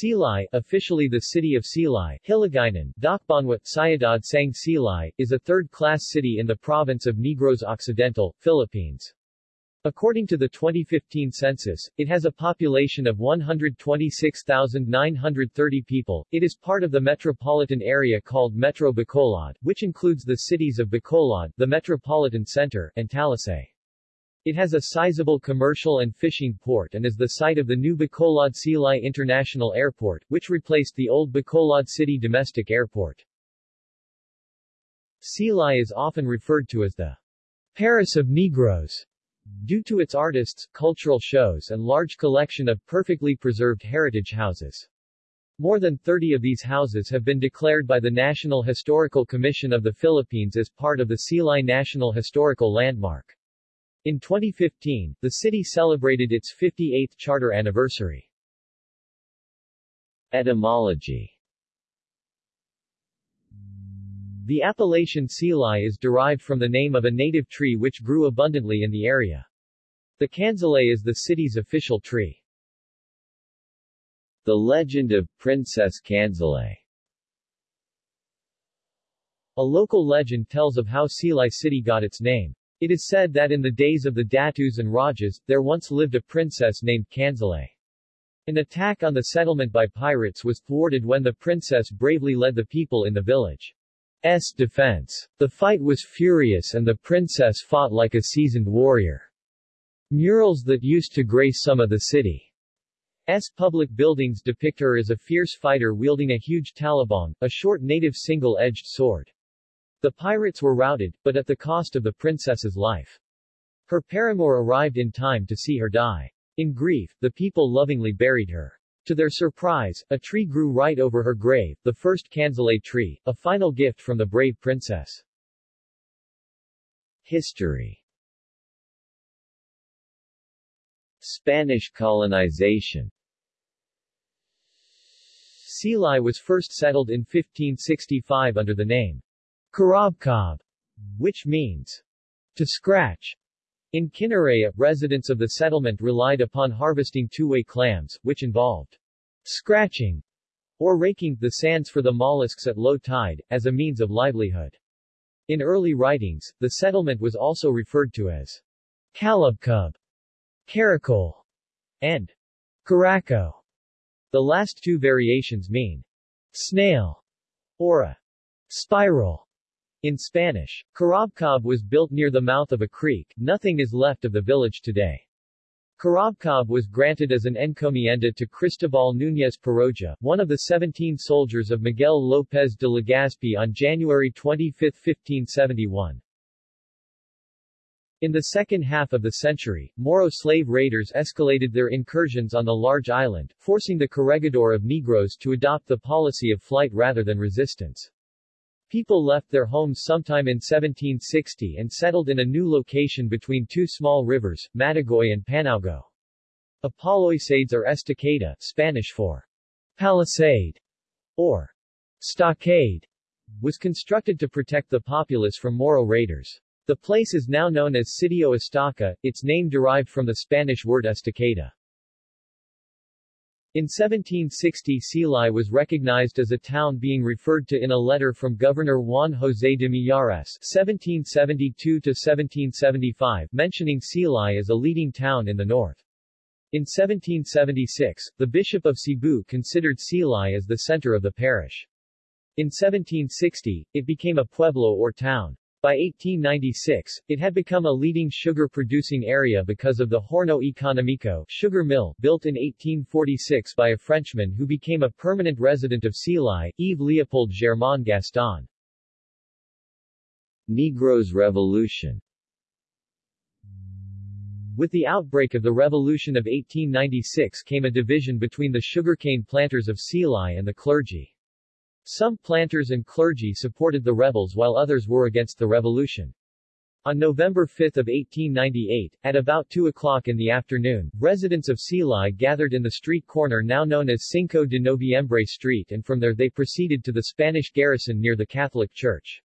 Silay, officially the city of Silay, Hiligaynon, Dakbanwa, Sayadad Sang Silay, is a third-class city in the province of Negros Occidental, Philippines. According to the 2015 census, it has a population of 126,930 people. It is part of the metropolitan area called Metro Bacolod, which includes the cities of Bacolod, the metropolitan center, and Talisay. It has a sizable commercial and fishing port and is the site of the new Bacolod Silay International Airport, which replaced the old Bacolod City Domestic Airport. Silay is often referred to as the Paris of Negros due to its artists, cultural shows and large collection of perfectly preserved heritage houses. More than 30 of these houses have been declared by the National Historical Commission of the Philippines as part of the Silay National Historical Landmark. In 2015, the city celebrated its 58th charter anniversary. Etymology The appellation Silay is derived from the name of a native tree which grew abundantly in the area. The Kansilay is the city's official tree. The legend of Princess Kansilay A local legend tells of how Silay city got its name. It is said that in the days of the Datus and Rajas, there once lived a princess named Kansilay. An attack on the settlement by pirates was thwarted when the princess bravely led the people in the village. S. defense. The fight was furious and the princess fought like a seasoned warrior. Murals that used to grace some of the city's public buildings depict her as a fierce fighter wielding a huge talibong, a short native single-edged sword. The pirates were routed, but at the cost of the princess's life. Her paramour arrived in time to see her die. In grief, the people lovingly buried her. To their surprise, a tree grew right over her grave, the first Kansilay tree, a final gift from the brave princess. History Spanish colonization Silay was first settled in 1565 under the name Karabkab, which means to scratch. In Kinaray-a, residents of the settlement relied upon harvesting tuway clams, which involved scratching or raking the sands for the mollusks at low tide, as a means of livelihood. In early writings, the settlement was also referred to as Kalabkub, Caracol, and Caraco. The last two variations mean snail or a spiral. In Spanish, Karabkab was built near the mouth of a creek, nothing is left of the village today. Karabkab was granted as an encomienda to Cristobal Núñez Peroja, one of the 17 soldiers of Miguel López de Legazpi on January 25, 1571. In the second half of the century, Moro slave raiders escalated their incursions on the large island, forcing the corregidor of Negros to adopt the policy of flight rather than resistance. People left their homes sometime in 1760 and settled in a new location between two small rivers, Matagoy and Panaugo. A palisades or estacada, Spanish for palisade, or stockade, was constructed to protect the populace from Moro raiders. The place is now known as Sitio Estaca, its name derived from the Spanish word estacada. In 1760 Silay was recognized as a town being referred to in a letter from Governor Juan José de Millares (1772–1775), mentioning Silay as a leading town in the north. In 1776, the Bishop of Cebu considered Silay as the center of the parish. In 1760, it became a pueblo or town. By 1896, it had become a leading sugar-producing area because of the Horno Economico sugar mill built in 1846 by a Frenchman who became a permanent resident of Silay, Yves Leopold Germain Gaston. Negros Revolution With the outbreak of the Revolution of 1896 came a division between the sugarcane planters of Silay and the clergy. Some planters and clergy supported the rebels while others were against the revolution. On November 5 of 1898, at about 2 o'clock in the afternoon, residents of Silay gathered in the street corner now known as Cinco de Noviembre Street and from there they proceeded to the Spanish garrison near the Catholic Church.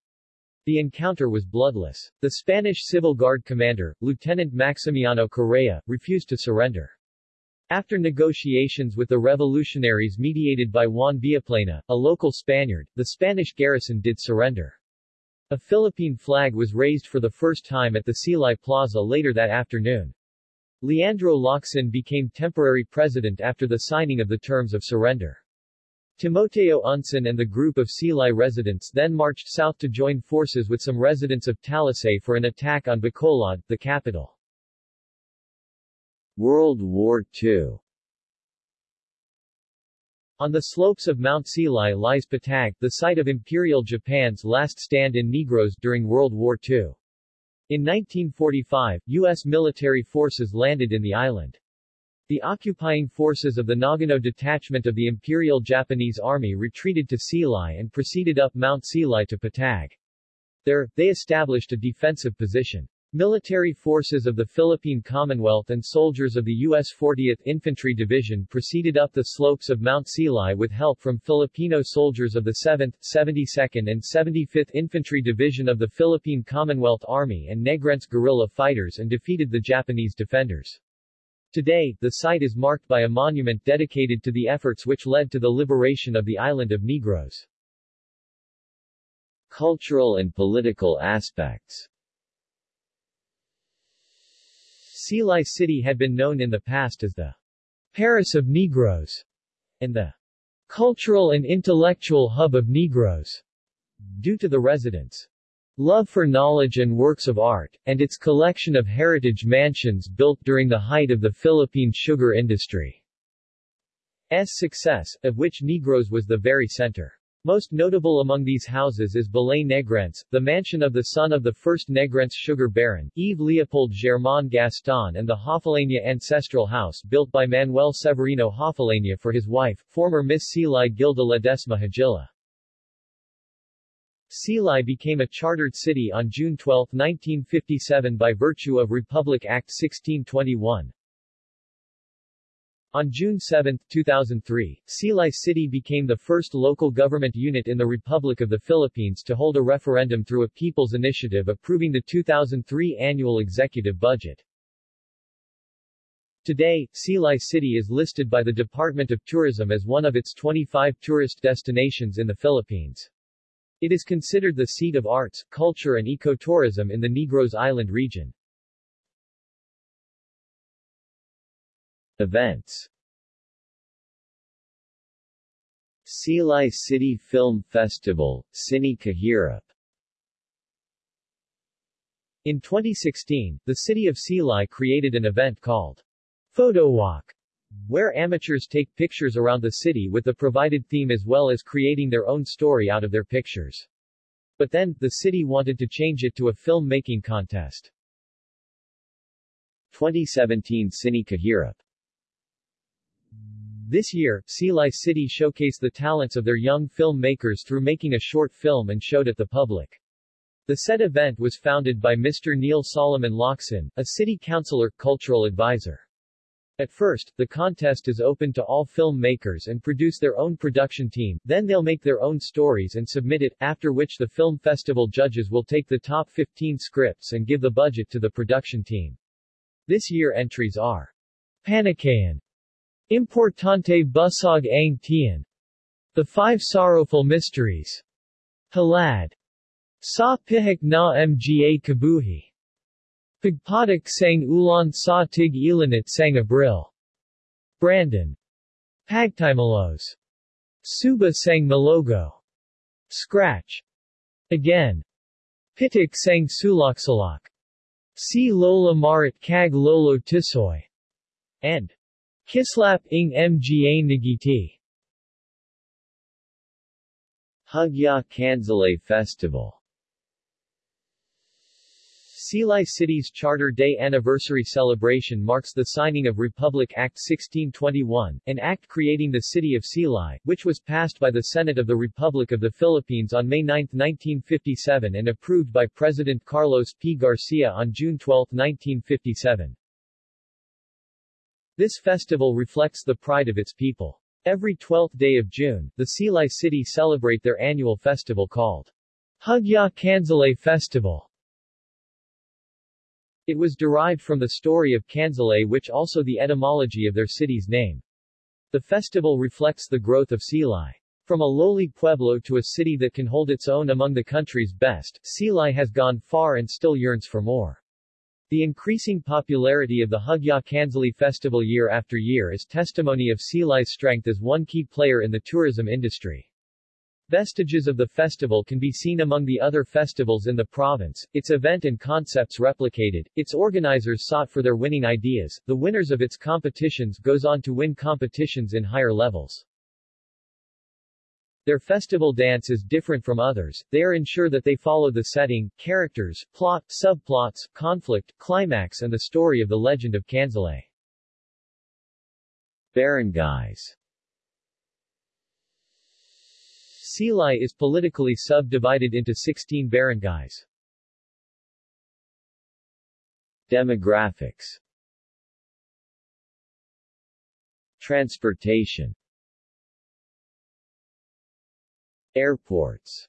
The encounter was bloodless. The Spanish Civil Guard commander, Lieutenant Maximiano Correa, refused to surrender. After negotiations with the revolutionaries mediated by Juan Villaplana, a local Spaniard, the Spanish garrison did surrender. A Philippine flag was raised for the first time at the Silay Plaza later that afternoon. Leandro Locsin became temporary president after the signing of the terms of surrender. Timoteo Unson and the group of Silay residents then marched south to join forces with some residents of Talisay for an attack on Bacolod, the capital. World War II On the slopes of Mount Silay lies Patag, the site of Imperial Japan's last stand in Negros during World War II. In 1945, U.S. military forces landed in the island. The occupying forces of the Nagano detachment of the Imperial Japanese Army retreated to Silay and proceeded up Mount Silay to Patag. There, they established a defensive position. Military forces of the Philippine Commonwealth and soldiers of the U.S. 40th Infantry Division proceeded up the slopes of Mount Silay with help from Filipino soldiers of the 7th, 72nd and 75th Infantry Division of the Philippine Commonwealth Army and Negrense guerrilla fighters and defeated the Japanese defenders. Today, the site is marked by a monument dedicated to the efforts which led to the liberation of the island of Negros. Cultural and political aspects Silay City had been known in the past as the Paris of Negros and the cultural and intellectual hub of Negros due to the residents' Love for knowledge and works of art, and its collection of heritage mansions built during the height of the Philippine sugar industry. S success, of which Negros was the very center. Most notable among these houses is Balay Negrense, the mansion of the son of the first Negrense sugar baron, Yves Leopold Germain Gaston and the Hofileña ancestral house built by Manuel Severino Hofileña for his wife, former Miss Silay Gilda Ledesma Hagila. Silay became a chartered city on June 12, 1957 by virtue of Republic Act 1621. On June 7, 2003, Silay City became the first local government unit in the Republic of the Philippines to hold a referendum through a people's initiative approving the 2003 annual executive budget. Today, Silay City is listed by the Department of Tourism as one of its 25 tourist destinations in the Philippines. It is considered the seat of arts, culture and ecotourism in the Negros Island region. Events Silay City Film Festival, Cine Kahirap In 2016, the city of Silay created an event called Photo Walk where amateurs take pictures around the city with the provided theme as well as creating their own story out of their pictures. But then, the city wanted to change it to a film-making contest. 2017 Cine Kahirap This year, Silay City showcased the talents of their young filmmakers through making a short film and showed it to the public. The said event was founded by Mr. Neil Solomon Locsin, a city councilor, cultural advisor. At first, the contest is open to all filmmakers and produce their own production team, then they'll make their own stories and submit it, after which the film festival judges will take the top 15 scripts and give the budget to the production team. This year entries are Panikayan, Importante Busog ang Tian, The Five Sorrowful Mysteries, Halad, Sa Pihak na Mga Kabuhi, Pagpatak sang ulan sa tig ilanit sang abril. Brandon. Pagtimalos. Suba sang malogo. Scratch. Again. Pitik sang sulaksalak. Si lola marit kag lolo tisoy. And Kislap ing mga nagiti. Hugyaw Kansilay Festival Silay City's Charter Day anniversary celebration marks the signing of Republic Act 1621, an act creating the city of Silay, which was passed by the Senate of the Republic of the Philippines on May 9, 1957 and approved by President Carlos P. Garcia on June 12, 1957. This festival reflects the pride of its people. Every 12th day of June, the Silay City celebrate their annual festival called Hugyaw Kansilay Festival. It was derived from the story of Kansilay which also the etymology of their city's name. The festival reflects the growth of Silay. From a lowly pueblo to a city that can hold its own among the country's best, Silay has gone far and still yearns for more. The increasing popularity of the Hugyaw Kansilay festival year after year is testimony of Silay's strength as one key player in the tourism industry. Vestiges of the festival can be seen among the other festivals in the province, its event and concepts replicated, its organizers sought for their winning ideas, the winners of its competitions goes on to win competitions in higher levels. Their festival dance is different from others, they are ensure that they follow the setting, characters, plot, subplots, conflict, climax and the story of the legend of Kansilay. Barangays Silay is politically subdivided into 16 barangays. Demographics Transportation Airports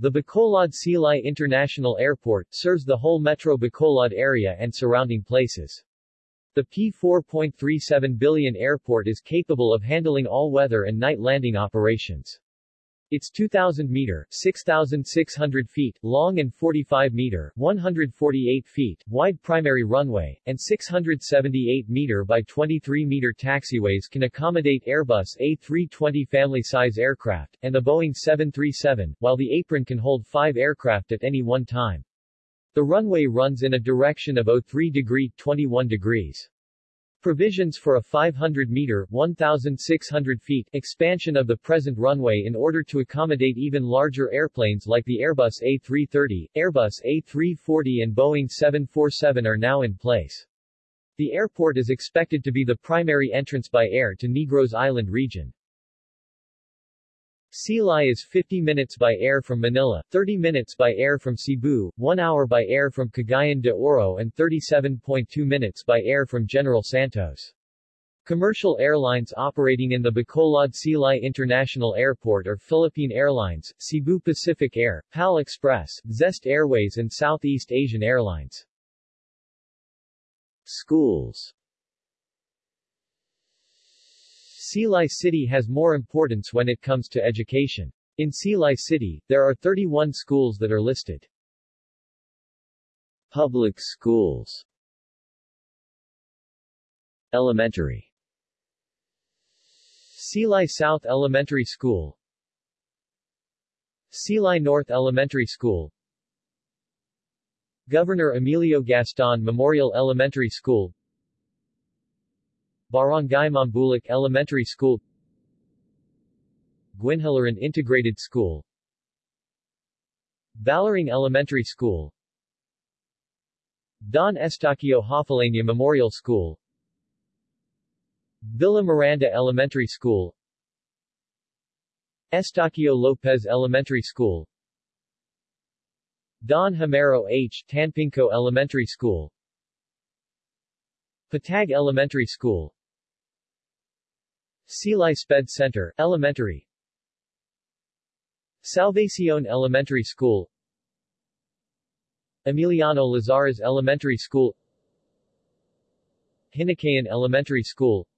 The Bacolod Silay International Airport serves the whole Metro Bacolod area and surrounding places. The P4.37 billion airport is capable of handling all-weather and night landing operations. Its 2,000-meter 6,600 feet long and 45-meter 148 feet wide primary runway, and 678-meter by 23-meter taxiways can accommodate Airbus A320 family-size aircraft, and the Boeing 737, while the apron can hold five aircraft at any one time. The runway runs in a direction of 03 degree 21 degrees. Provisions for a 500-meter 1,600 feet expansion of the present runway in order to accommodate even larger airplanes like the Airbus A330, Airbus A340 and Boeing 747 are now in place. The airport is expected to be the primary entrance by air to Negros Island region. Silay is 50 minutes by air from Manila, 30 minutes by air from Cebu, 1 hour by air from Cagayan de Oro and 37.2 minutes by air from General Santos. Commercial airlines operating in the Bacolod Silay International Airport are Philippine Airlines, Cebu Pacific Air, PAL Express, Zest Airways and Southeast Asian Airlines. Schools Silay City has more importance when it comes to education. In Silay City, there are 31 schools that are listed. Public schools. Elementary. Silay South Elementary School. Silay North Elementary School. Governor Emilio Gaston Memorial Elementary School Barangay Mambulac Elementary School Guinhalaran Integrated School Balaring Elementary School Don Eustaquio Hofileña Memorial School Villa Miranda Elementary School Estacio Lopez Elementary School Don Homero H. Tanpinco Elementary School Patag Elementary School Silay Sped Center, Elementary. Salvacion Elementary School. Emiliano Lazares Elementary School. Hinakayan Elementary School.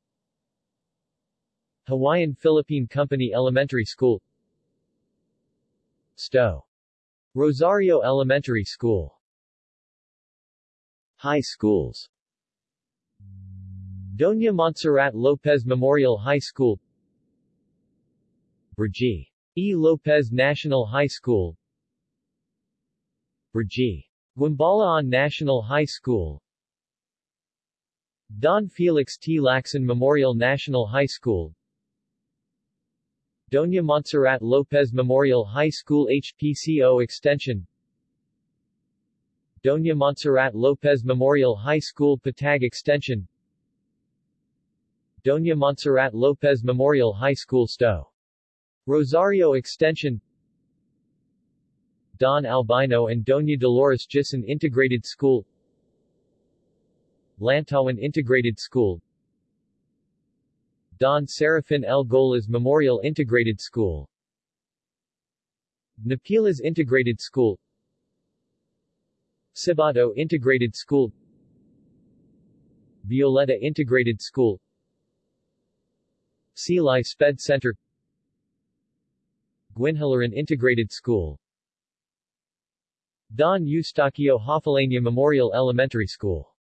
Hawaiian Philippine Company Elementary School. Stowe. Rosario Elementary School. High schools Doña Montserrat Lopez Memorial High School Brgy. E. Lopez National High School Brgy. Guimbalaan National High School Don Felix T. Lacson Memorial National High School Doña Montserrat Lopez Memorial High School HPCO Extension Doña Montserrat Lopez Memorial High School Patag Extension Doña Montserrat Lopez Memorial High School Sto. Rosario Extension Don Albino and Doña Dolores Gison Integrated School Lantawan Integrated School Don Serafin L. Golas Memorial Integrated School Napilas Integrated School Cibato Integrated School Violeta Integrated School Silay Sped Center. Guinhalaran Integrated School. Don Eustaquio Hofileña Memorial Elementary School.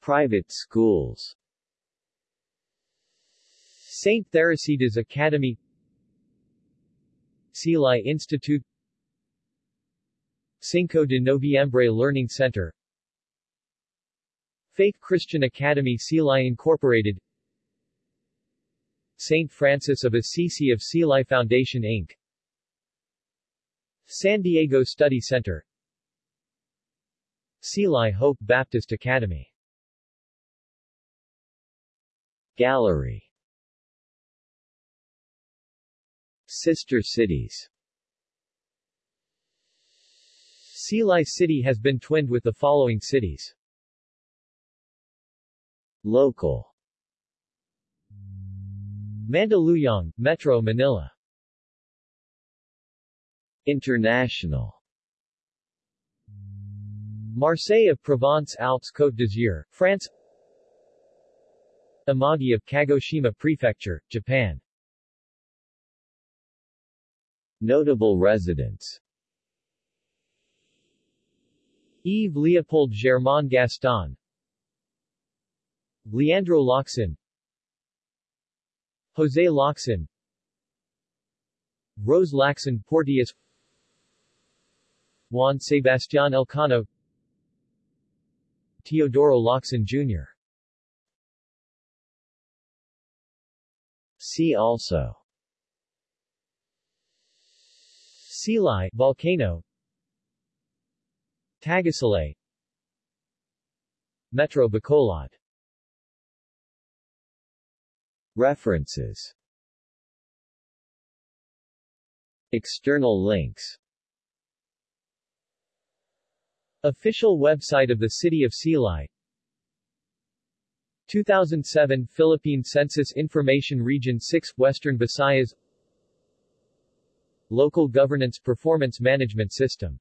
Private schools. St. Theresites Academy. Silay Institute. Cinco de Noviembre Learning Center. Faith Christian Academy Silay Incorporated St. Francis of Assisi of Silay Foundation Inc. San Diego Study Center Silay Hope Baptist Academy Gallery Sister cities Silay City has been twinned with the following cities. Local Mandaluyong, Metro Manila. International. Marseille of Provence Alpes Côte d'Azur, France. Amagi of Kagoshima Prefecture, Japan. Notable residents. Yves Leopold Germain Gaston. Leandro Locsin José Locsin Rose Lacson Porteus Juan Sebastián Elcano. Teodoro Locsin Jr. See also. Silay volcano. Tagusilay Metro Bacolod References. External links. Official website of the City of Silay 2007 Philippine Census Information Region 6 Western Visayas. Local Governance Performance Management System